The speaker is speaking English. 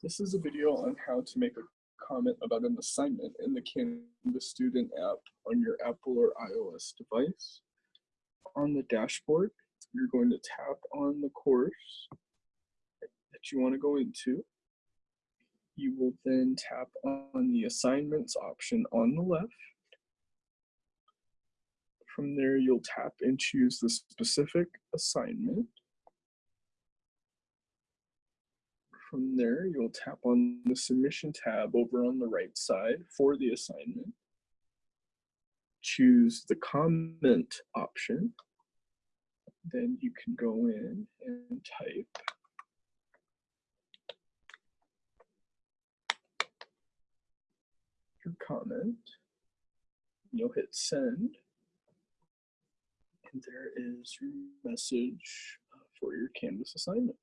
This is a video on how to make a comment about an assignment in the Canvas Student app on your Apple or iOS device. On the dashboard, you're going to tap on the course that you want to go into. You will then tap on the assignments option on the left. From there, you'll tap and choose the specific assignment. From there, you'll tap on the submission tab over on the right side for the assignment. Choose the comment option. Then you can go in and type your comment. You'll hit send. And there is your message uh, for your Canvas assignment.